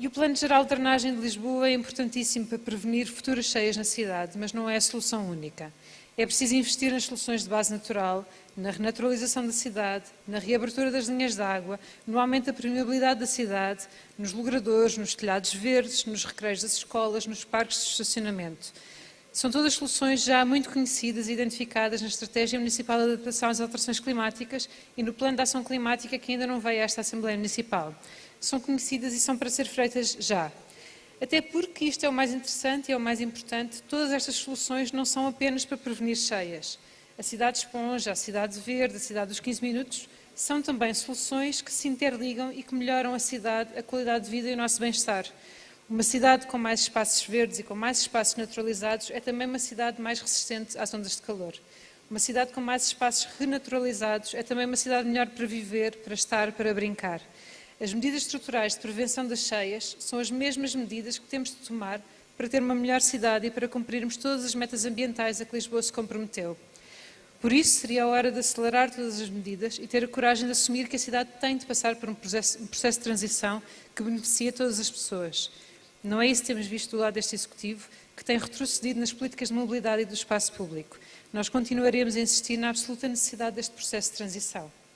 E o Plano Geral de Drenagem de Lisboa é importantíssimo para prevenir futuras cheias na cidade, mas não é a solução única. É preciso investir nas soluções de base natural, na renaturalização da cidade, na reabertura das linhas de água, no aumento da permeabilidade da cidade, nos logradores, nos telhados verdes, nos recreios das escolas, nos parques de estacionamento. São todas soluções já muito conhecidas e identificadas na Estratégia Municipal de Adaptação às Alterações Climáticas e no Plano de Ação Climática que ainda não veio a esta Assembleia Municipal. São conhecidas e são para ser feitas já. Até porque isto é o mais interessante e é o mais importante, todas estas soluções não são apenas para prevenir cheias. A cidade esponja, a cidade verde, a cidade dos 15 minutos, são também soluções que se interligam e que melhoram a cidade, a qualidade de vida e o nosso bem-estar. Uma cidade com mais espaços verdes e com mais espaços naturalizados é também uma cidade mais resistente às ondas de calor. Uma cidade com mais espaços renaturalizados é também uma cidade melhor para viver, para estar, para brincar. As medidas estruturais de prevenção das cheias são as mesmas medidas que temos de tomar para ter uma melhor cidade e para cumprirmos todas as metas ambientais a que Lisboa se comprometeu. Por isso, seria a hora de acelerar todas as medidas e ter a coragem de assumir que a cidade tem de passar por um processo, um processo de transição que beneficia todas as pessoas. Não é isso que temos visto do lado deste Executivo, que tem retrocedido nas políticas de mobilidade e do espaço público. Nós continuaremos a insistir na absoluta necessidade deste processo de transição.